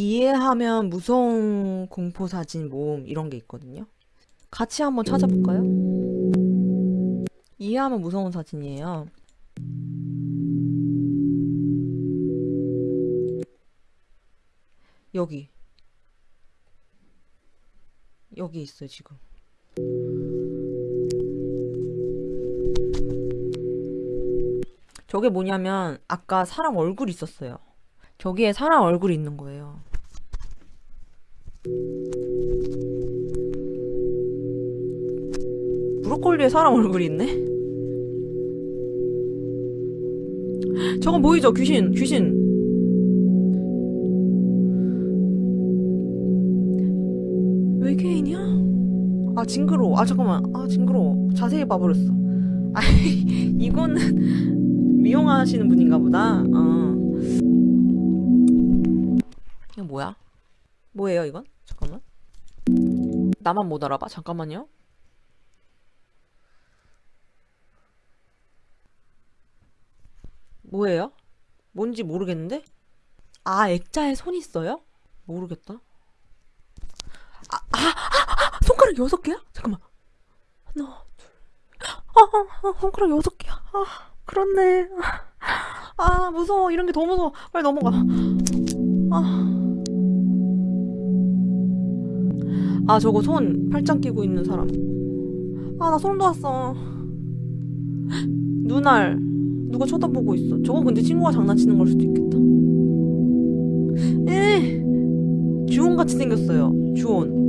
이해하면 무서운 공포 사진 모음 이런 게 있거든요. 같이 한번 찾아볼까요? 이해하면 무서운 사진이에요. 여기. 여기 있어요, 지금. 저게 뭐냐면 아까 사람 얼굴 있었어요. 저기에 사람 얼굴이 있는 거예요. 브로콜리에 사람 얼굴이 있네? 저건 보이죠? 귀신, 귀신. 외계인이야? 아, 징그러워. 아, 잠깐만. 아, 징그러워. 자세히 봐버렸어. 아, 이거는 미용하시는 분인가 보다. 어. 이거 뭐야? 뭐예요, 이건? 잠깐만. 나만 못 알아봐? 잠깐만요. 뭐예요? 뭔지 모르겠는데? 아, 액자에 손 있어요? 모르겠다. 아, 아, 아, 아, 손가락 여섯 개야? 잠깐만. 하나, 둘. 아, 아, 아, 손가락 여섯 개야. 아, 그렇네. 아, 무서워. 이런 게 더 무서워. 빨리 넘어가. 아. 아, 저거 손 팔짱 끼고 있는 사람. 아, 나 소름 돋았어. 눈알. 누가 쳐다보고 있어. 저거 근데 친구가 장난치는 걸 수도 있겠다. 에 주온 같이 생겼어요. 주온.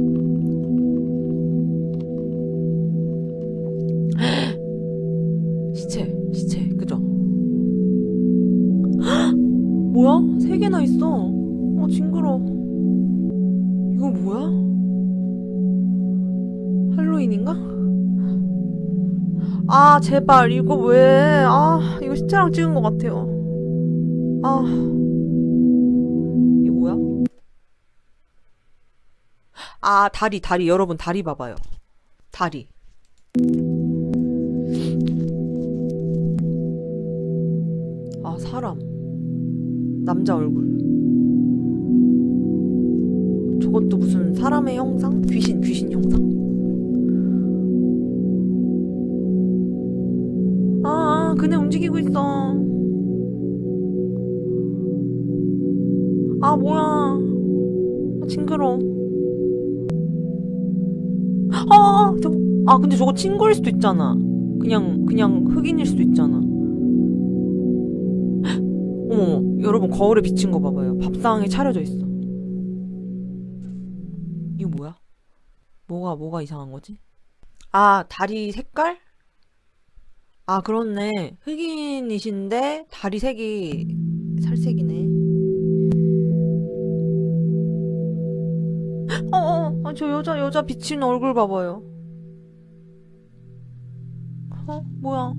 시체, 시체, 그죠? 뭐야? 세 개나 있어. 어, 징그러. 이거 뭐야? 할로윈인가? 아, 제발, 이거 왜, 아, 이거 시체랑 찍은 것 같아요. 아, 이거 뭐야? 아, 다리, 다리, 여러분, 다리 봐봐요. 다리. 아, 사람. 남자 얼굴. 저것도 무슨 사람의 형상? 귀신, 귀신 형상? 그냥 움직이고 있어. 아, 뭐야. 아, 징그러. 아, 아, 저, 아, 근데 저거 친구일 수도 있잖아. 그냥, 그냥 흑인일 수도 있잖아. 어머, 여러분, 거울에 비친 거 봐봐요. 밥상에 차려져 있어. 이거 뭐야? 뭐가, 뭐가 이상한 거지? 아, 다리 색깔? 아, 그렇네. 흑인이신데 다리 색이 살색이네. 어, 어, 아, 저 여자, 여자 비친 얼굴 봐봐요. 어, 뭐야.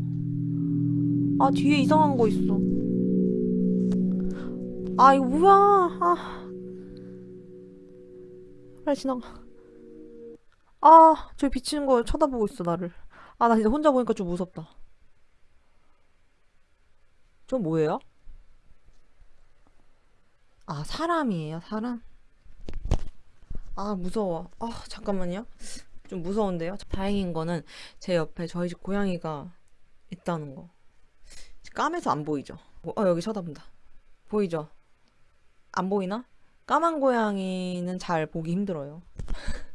아, 뒤에 이상한 거 있어. 아, 이거 뭐야. 아. 빨리 지나가. 아, 저기 비치는 거 쳐다보고 있어, 나를. 아, 나 진짜 혼자 보니까 좀 무섭다. 저 뭐예요? 아, 사람이에요, 사람? 아, 무서워. 아, 잠깐만요. 좀 무서운데요? 다행인 거는 제 옆에 저희 집 고양이가 있다는 거. 까매서 안 보이죠? 어, 여기 쳐다본다. 보이죠? 안 보이나? 까만 고양이는 잘 보기 힘들어요.